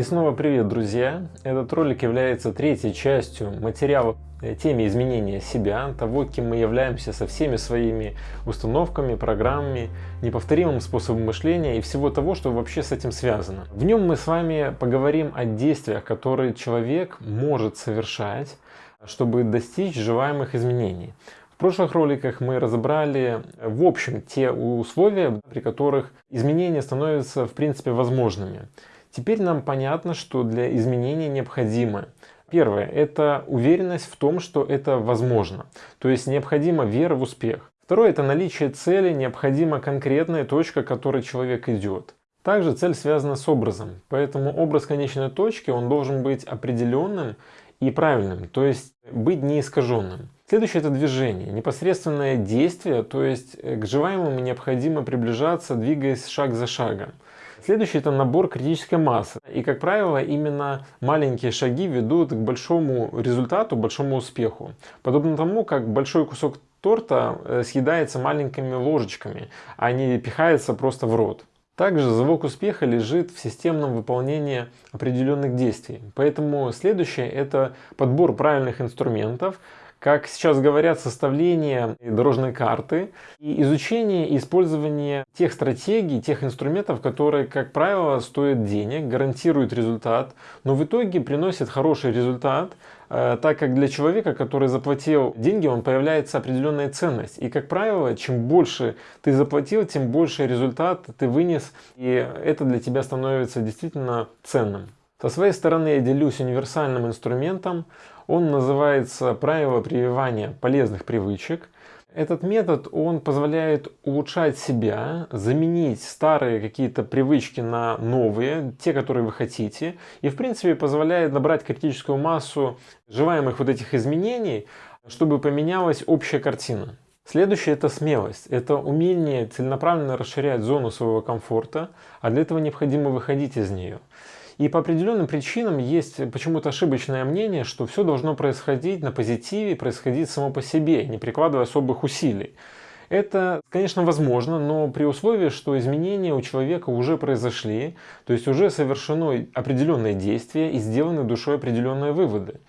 И снова привет, друзья! Этот ролик является третьей частью материала теме изменения себя, того, кем мы являемся со всеми своими установками, программами, неповторимым способом мышления и всего того, что вообще с этим связано. В нем мы с вами поговорим о действиях, которые человек может совершать, чтобы достичь желаемых изменений. В прошлых роликах мы разобрали в общем те условия, при которых изменения становятся в принципе возможными. Теперь нам понятно, что для изменения необходимо Первое – это уверенность в том, что это возможно, то есть необходима вера в успех. Второе – это наличие цели, необходима конкретная точка, к которой человек идет. Также цель связана с образом, поэтому образ конечной точки он должен быть определенным и правильным, то есть быть неискаженным. Следующее это движение, непосредственное действие, то есть к желаемому необходимо приближаться, двигаясь шаг за шагом. Следующий это набор критической массы. И, как правило, именно маленькие шаги ведут к большому результату, большому успеху. Подобно тому, как большой кусок торта э, съедается маленькими ложечками, а не пихается просто в рот. Также залог успеха лежит в системном выполнении определенных действий. Поэтому следующее это подбор правильных инструментов, как сейчас говорят, составление дорожной карты и изучение и использование тех стратегий, тех инструментов, которые, как правило, стоят денег, гарантируют результат, но в итоге приносят хороший результат, э, так как для человека, который заплатил деньги, он появляется определенная ценность. И, как правило, чем больше ты заплатил, тем больше результат ты вынес, и это для тебя становится действительно ценным. Со своей стороны я делюсь универсальным инструментом. Он называется правило прививания полезных привычек. Этот метод он позволяет улучшать себя, заменить старые какие-то привычки на новые, те, которые вы хотите, и в принципе позволяет набрать критическую массу желаемых вот этих изменений, чтобы поменялась общая картина. Следующее это смелость. Это умение целенаправленно расширять зону своего комфорта, а для этого необходимо выходить из нее. И по определенным причинам есть почему-то ошибочное мнение, что все должно происходить на позитиве, происходить само по себе, не прикладывая особых усилий. Это, конечно, возможно, но при условии, что изменения у человека уже произошли, то есть уже совершено определенное действие и сделаны душой определенные выводы.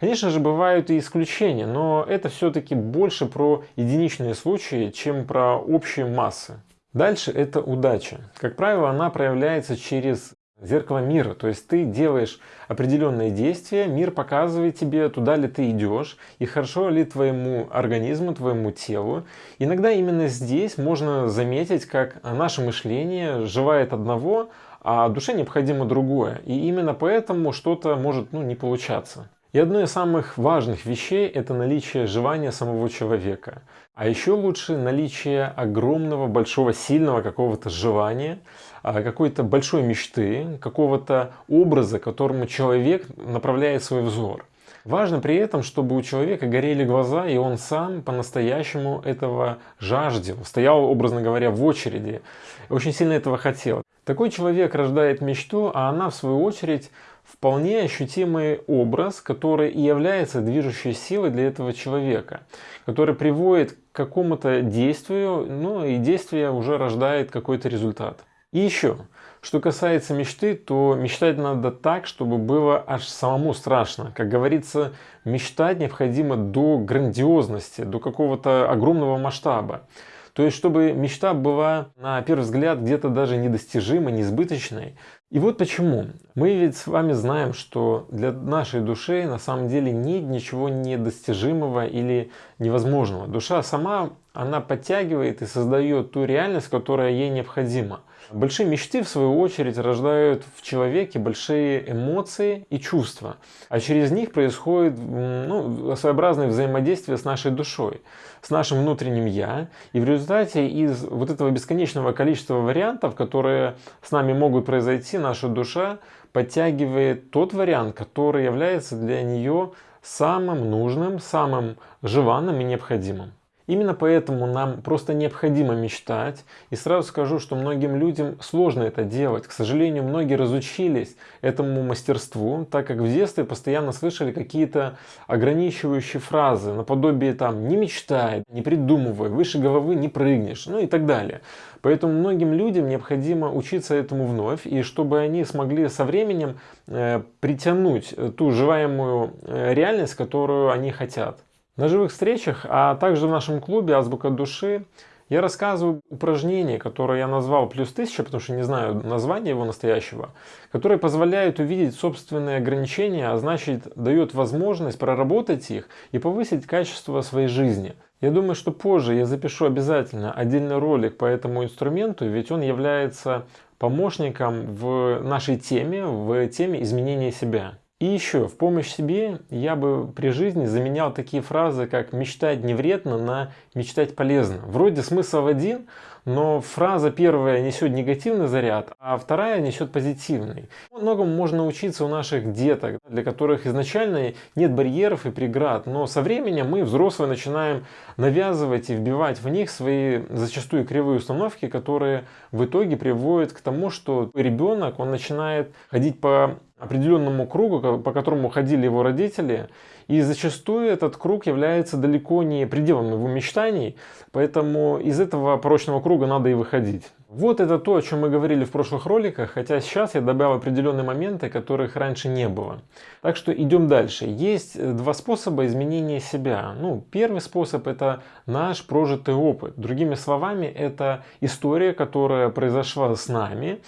Конечно же, бывают и исключения, но это все-таки больше про единичные случаи, чем про общие массы. Дальше это удача. Как правило, она проявляется через зеркало мира. То есть ты делаешь определенные действия, мир показывает тебе, туда ли ты идешь, и хорошо ли твоему организму, твоему телу. Иногда именно здесь можно заметить, как наше мышление желает одного, а душе необходимо другое. И именно поэтому что-то может ну, не получаться. И одно из самых важных вещей – это наличие желания самого человека. А еще лучше наличие огромного, большого, сильного какого-то желания, а, какой-то большой мечты, какого-то образа, которому человек направляет свой взор. Важно при этом, чтобы у человека горели глаза, и он сам по-настоящему этого жаждал, стоял, образно говоря, в очереди, очень сильно этого хотел. Такой человек рождает мечту, а она, в свою очередь, вполне ощутимый образ, который и является движущей силой для этого человека, который приводит к какому-то действию, ну и действие уже рождает какой-то результат. И еще, что касается мечты, то мечтать надо так, чтобы было аж самому страшно. Как говорится, мечтать необходимо до грандиозности, до какого-то огромного масштаба. То есть, чтобы мечта была, на первый взгляд, где-то даже недостижимой, несбыточной. И вот почему. Мы ведь с вами знаем, что для нашей души на самом деле нет ничего недостижимого или невозможного. Душа сама, она подтягивает и создает ту реальность, которая ей необходима. Большие мечты, в свою очередь, рождают в человеке большие эмоции и чувства. А через них происходит ну, своеобразное взаимодействие с нашей душой, с нашим внутренним «я». И в результате из вот этого бесконечного количества вариантов, которые с нами могут произойти, наша душа подтягивает тот вариант, который является для нее самым нужным, самым желанным и необходимым. Именно поэтому нам просто необходимо мечтать. И сразу скажу, что многим людям сложно это делать. К сожалению, многие разучились этому мастерству, так как в детстве постоянно слышали какие-то ограничивающие фразы, наподобие там «не мечтай», «не придумывай», «выше головы не прыгнешь», ну и так далее. Поэтому многим людям необходимо учиться этому вновь, и чтобы они смогли со временем э, притянуть ту желаемую э, реальность, которую они хотят. На живых встречах, а также в нашем клубе «Азбука души» я рассказываю упражнения, которые я назвал «Плюс тысяча», потому что не знаю названия его настоящего, которые позволяют увидеть собственные ограничения, а значит дают возможность проработать их и повысить качество своей жизни. Я думаю, что позже я запишу обязательно отдельный ролик по этому инструменту, ведь он является помощником в нашей теме, в теме изменения себя. И еще, в помощь себе я бы при жизни заменял такие фразы, как «мечтать не вредно» на «мечтать полезно». Вроде смысл один, но фраза первая несет негативный заряд, а вторая несет позитивный. Многому можно научиться у наших деток, для которых изначально нет барьеров и преград, но со временем мы, взрослые, начинаем навязывать и вбивать в них свои зачастую кривые установки, которые в итоге приводят к тому, что ребенок, он начинает ходить по определенному кругу, по которому ходили его родители, и зачастую этот круг является далеко не пределом его мечтаний, поэтому из этого порочного круга надо и выходить. Вот это то, о чем мы говорили в прошлых роликах, хотя сейчас я добавил определенные моменты, которых раньше не было. Так что идем дальше. Есть два способа изменения себя. Ну, первый способ это наш прожитый опыт. Другими словами, это история, которая произошла с нами,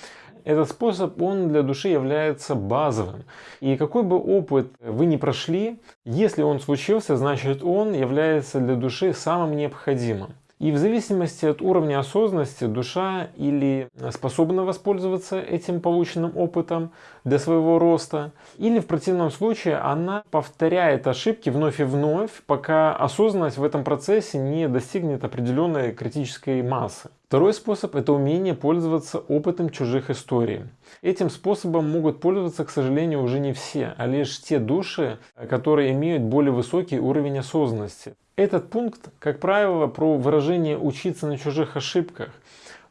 этот способ, он для души является базовым. И какой бы опыт вы ни прошли, если он случился, значит он является для души самым необходимым. И в зависимости от уровня осознанности душа или способна воспользоваться этим полученным опытом для своего роста, или в противном случае она повторяет ошибки вновь и вновь, пока осознанность в этом процессе не достигнет определенной критической массы. Второй способ – это умение пользоваться опытом чужих историй. Этим способом могут пользоваться, к сожалению, уже не все, а лишь те души, которые имеют более высокий уровень осознанности. Этот пункт, как правило, про выражение «учиться на чужих ошибках».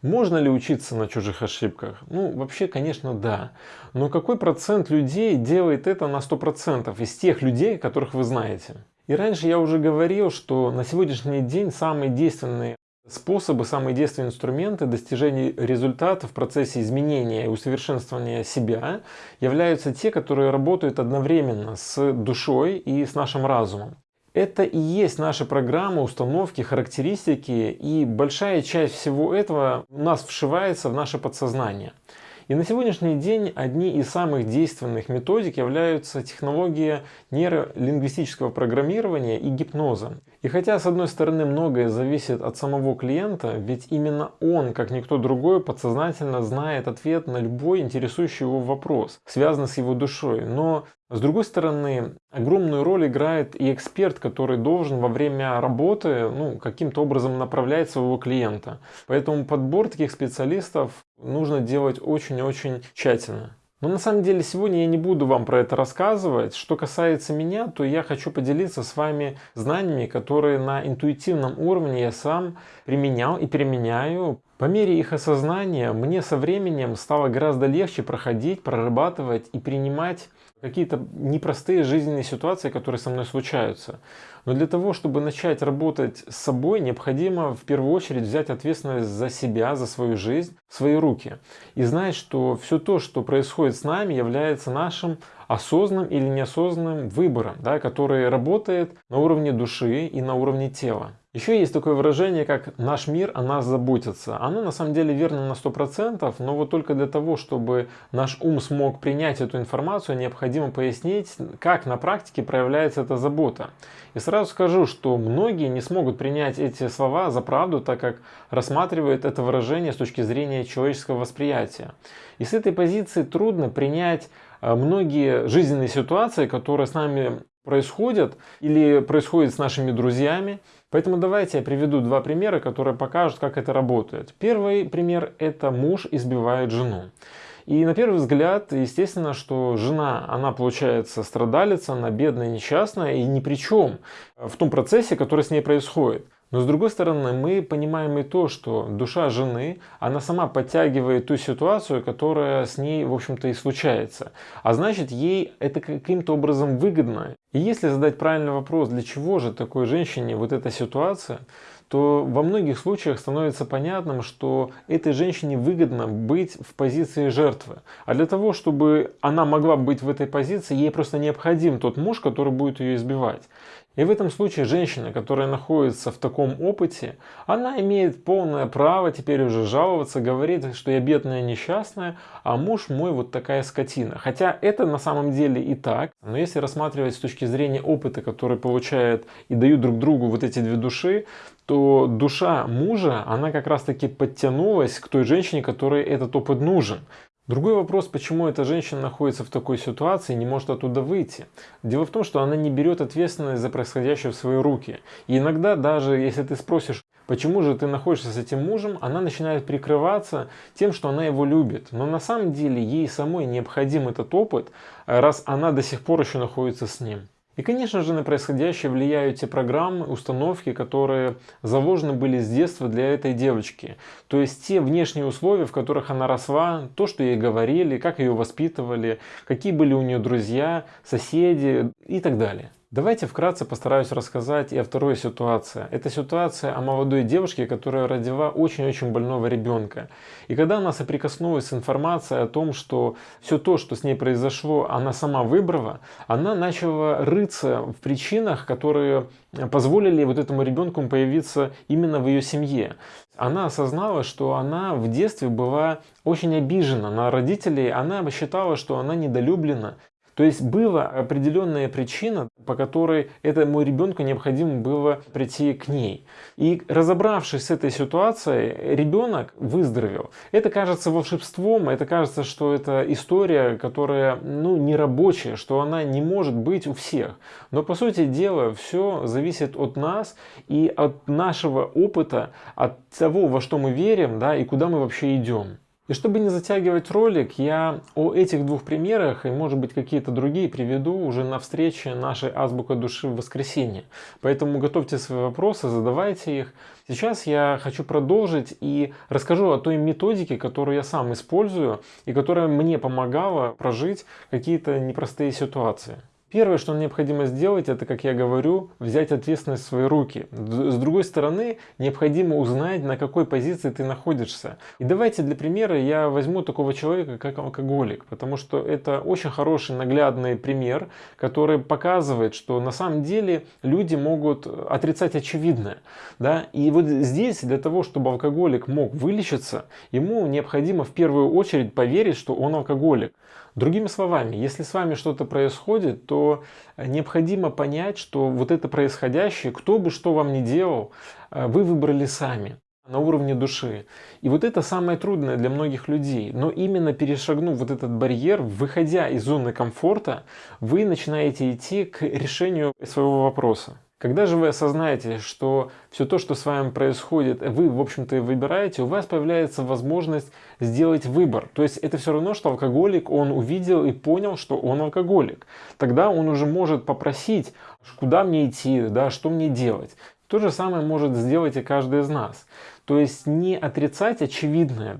Можно ли учиться на чужих ошибках? Ну, вообще, конечно, да. Но какой процент людей делает это на 100% из тех людей, которых вы знаете? И раньше я уже говорил, что на сегодняшний день самые действенные способы, самые действенные инструменты достижения результата в процессе изменения и усовершенствования себя являются те, которые работают одновременно с душой и с нашим разумом. Это и есть наша программа, установки, характеристики, и большая часть всего этого у нас вшивается в наше подсознание. И на сегодняшний день одни из самых действенных методик являются технологии нейролингвистического программирования и гипноза. И хотя с одной стороны многое зависит от самого клиента, ведь именно он, как никто другой, подсознательно знает ответ на любой интересующий его вопрос, связанный с его душой. Но с другой стороны, огромную роль играет и эксперт, который должен во время работы ну, каким-то образом направлять своего клиента. Поэтому подбор таких специалистов нужно делать очень-очень тщательно. Но на самом деле сегодня я не буду вам про это рассказывать. Что касается меня, то я хочу поделиться с вами знаниями, которые на интуитивном уровне я сам применял и применяю. По мере их осознания мне со временем стало гораздо легче проходить, прорабатывать и принимать какие-то непростые жизненные ситуации, которые со мной случаются. Но для того, чтобы начать работать с собой, необходимо в первую очередь взять ответственность за себя, за свою жизнь в свои руки. И знать, что все то, что происходит с нами, является нашим осознанным или неосознанным выбором, да, который работает на уровне души и на уровне тела. Еще есть такое выражение, как «наш мир о нас заботится». Оно на самом деле верно на 100%, но вот только для того, чтобы наш ум смог принять эту информацию, необходимо пояснить, как на практике проявляется эта забота. И сразу скажу, что многие не смогут принять эти слова за правду, так как рассматривают это выражение с точки зрения человеческого восприятия. И с этой позиции трудно принять многие жизненные ситуации, которые с нами происходят или происходят с нашими друзьями, Поэтому давайте я приведу два примера, которые покажут, как это работает. Первый пример – это муж избивает жену. И на первый взгляд, естественно, что жена, она получается страдалица, она бедная, несчастная и ни при чем в том процессе, который с ней происходит. Но с другой стороны, мы понимаем и то, что душа жены, она сама подтягивает ту ситуацию, которая с ней, в общем-то, и случается. А значит, ей это каким-то образом выгодно. И если задать правильный вопрос, для чего же такой женщине вот эта ситуация, то во многих случаях становится понятным, что этой женщине выгодно быть в позиции жертвы. А для того, чтобы она могла быть в этой позиции, ей просто необходим тот муж, который будет ее избивать. И в этом случае женщина, которая находится в таком опыте, она имеет полное право теперь уже жаловаться, говорить, что я бедная несчастная, а муж мой вот такая скотина. Хотя это на самом деле и так, но если рассматривать с точки зрения опыта, который получают и дают друг другу вот эти две души, то душа мужа, она как раз таки подтянулась к той женщине, которой этот опыт нужен. Другой вопрос, почему эта женщина находится в такой ситуации и не может оттуда выйти. Дело в том, что она не берет ответственность за происходящее в свои руки. И иногда даже если ты спросишь, почему же ты находишься с этим мужем, она начинает прикрываться тем, что она его любит. Но на самом деле ей самой необходим этот опыт, раз она до сих пор еще находится с ним. И, конечно же, на происходящее влияют те программы, установки, которые заложены были с детства для этой девочки. То есть те внешние условия, в которых она росла, то, что ей говорили, как ее воспитывали, какие были у нее друзья, соседи и так далее. Давайте вкратце постараюсь рассказать и о второй ситуации. Это ситуация о молодой девушке, которая родила очень-очень больного ребенка. И когда она соприкоснулась с информацией о том, что все то, что с ней произошло, она сама выбрала, она начала рыться в причинах, которые позволили вот этому ребенку появиться именно в ее семье. Она осознала, что она в детстве была очень обижена на родителей, она считала, что она недолюблена, то есть была определенная причина, по которой этому ребенку необходимо было прийти к ней. И разобравшись с этой ситуацией, ребенок выздоровел. Это кажется волшебством, это кажется, что это история, которая ну, не рабочая, что она не может быть у всех. Но по сути дела все зависит от нас и от нашего опыта, от того, во что мы верим да, и куда мы вообще идем. И чтобы не затягивать ролик, я о этих двух примерах и может быть какие-то другие приведу уже на встрече нашей Азбука Души в воскресенье. Поэтому готовьте свои вопросы, задавайте их. Сейчас я хочу продолжить и расскажу о той методике, которую я сам использую и которая мне помогала прожить какие-то непростые ситуации. Первое, что необходимо сделать, это, как я говорю, взять ответственность в свои руки. С другой стороны, необходимо узнать, на какой позиции ты находишься. И давайте для примера я возьму такого человека, как алкоголик, потому что это очень хороший наглядный пример, который показывает, что на самом деле люди могут отрицать очевидное. Да? И вот здесь для того, чтобы алкоголик мог вылечиться, ему необходимо в первую очередь поверить, что он алкоголик. Другими словами, если с вами что-то происходит, то необходимо понять, что вот это происходящее, кто бы что вам ни делал, э, вы выбрали сами на уровне души. И вот это самое трудное для многих людей. Но именно перешагнув вот этот барьер, выходя из зоны комфорта, вы начинаете идти к решению своего вопроса. Когда же вы осознаете, что все то, что с вами происходит, вы, в общем-то, выбираете, у вас появляется возможность сделать выбор. То есть это все равно, что алкоголик, он увидел и понял, что он алкоголик. Тогда он уже может попросить, куда мне идти, да, что мне делать. То же самое может сделать и каждый из нас. То есть не отрицать очевидное,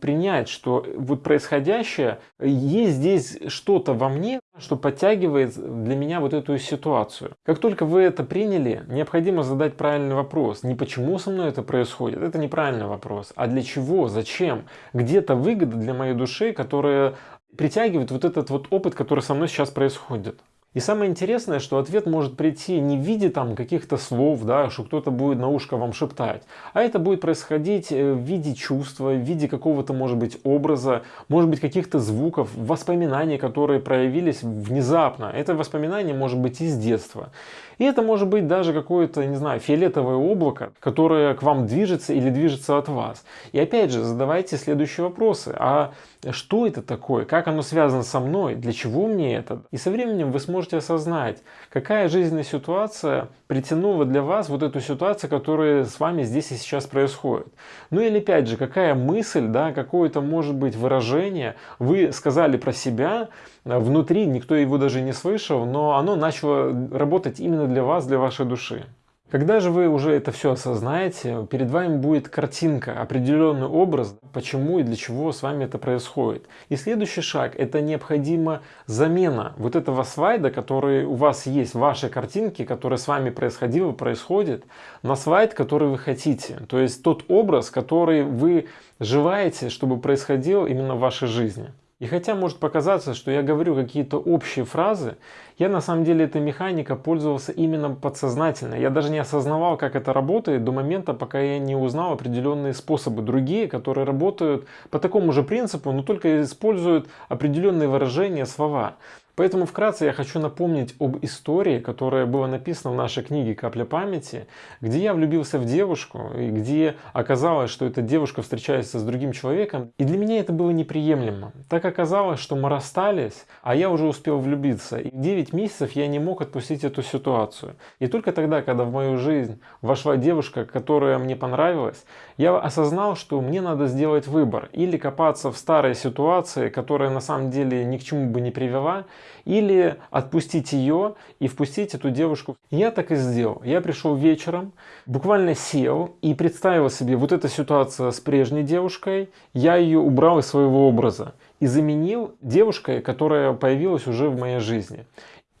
принять, что вот происходящее, есть здесь что-то во мне, что подтягивает для меня вот эту ситуацию. Как только вы это приняли, необходимо задать правильный вопрос. Не почему со мной это происходит, это неправильный вопрос, а для чего, зачем. Где-то выгода для моей души, которая притягивает вот этот вот опыт, который со мной сейчас происходит. И самое интересное, что ответ может прийти не в виде там каких-то слов, да, что кто-то будет на ушко вам шептать, а это будет происходить э, в виде чувства, в виде какого-то, может быть, образа, может быть, каких-то звуков, воспоминаний, которые проявились внезапно. Это воспоминание может быть из детства. И это может быть даже какое-то, не знаю, фиолетовое облако, которое к вам движется или движется от вас. И опять же, задавайте следующие вопросы. А что это такое? Как оно связано со мной? Для чего мне это? И со временем вы сможете осознать, какая жизненная ситуация притянула для вас вот эту ситуацию, которая с вами здесь и сейчас происходит. Ну или опять же, какая мысль, да, какое-то может быть выражение вы сказали про себя, внутри, никто его даже не слышал, но оно начало работать именно для вас, для вашей души. Когда же вы уже это все осознаете, перед вами будет картинка, определенный образ, почему и для чего с вами это происходит. И следующий шаг – это необходима замена вот этого слайда, который у вас есть в вашей картинке, который с вами происходил и происходит, на слайд, который вы хотите. То есть тот образ, который вы желаете, чтобы происходил именно в вашей жизни. И хотя может показаться, что я говорю какие-то общие фразы, я на самом деле этой механикой пользовался именно подсознательно. Я даже не осознавал, как это работает до момента, пока я не узнал определенные способы другие, которые работают по такому же принципу, но только используют определенные выражения, слова. Поэтому вкратце я хочу напомнить об истории, которая была написана в нашей книге «Капля памяти», где я влюбился в девушку, и где оказалось, что эта девушка встречается с другим человеком. И для меня это было неприемлемо. Так оказалось, что мы расстались, а я уже успел влюбиться. И 9 месяцев я не мог отпустить эту ситуацию. И только тогда, когда в мою жизнь вошла девушка, которая мне понравилась, я осознал, что мне надо сделать выбор. Или копаться в старой ситуации, которая на самом деле ни к чему бы не привела, или отпустить ее и впустить эту девушку. Я так и сделал. Я пришел вечером, буквально сел и представил себе вот эта ситуация с прежней девушкой. Я ее убрал из своего образа и заменил девушкой, которая появилась уже в моей жизни.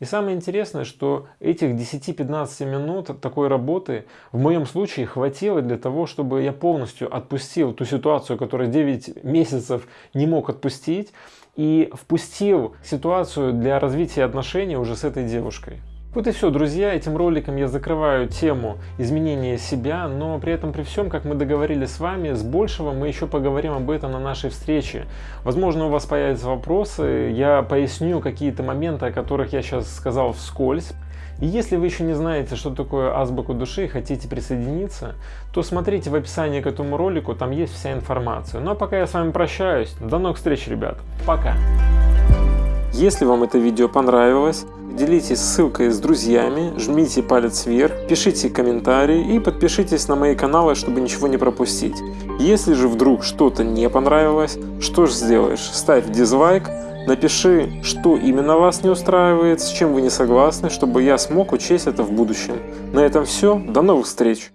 И самое интересное, что этих 10-15 минут такой работы в моем случае хватило для того, чтобы я полностью отпустил ту ситуацию, которую 9 месяцев не мог отпустить, и впустил ситуацию для развития отношений уже с этой девушкой. Вот и все, друзья, этим роликом я закрываю тему изменения себя, но при этом при всем, как мы договорились с вами, с большего мы еще поговорим об этом на нашей встрече. Возможно, у вас появятся вопросы, я поясню какие-то моменты, о которых я сейчас сказал вскользь. И если вы еще не знаете, что такое азбука души и хотите присоединиться, то смотрите в описании к этому ролику, там есть вся информация. Ну а пока я с вами прощаюсь, до новых встреч, ребят. Пока! Если вам это видео понравилось, делитесь ссылкой с друзьями, жмите палец вверх, пишите комментарии и подпишитесь на мои каналы, чтобы ничего не пропустить. Если же вдруг что-то не понравилось, что ж сделаешь? Ставь дизлайк, напиши, что именно вас не устраивает, с чем вы не согласны, чтобы я смог учесть это в будущем. На этом все, до новых встреч!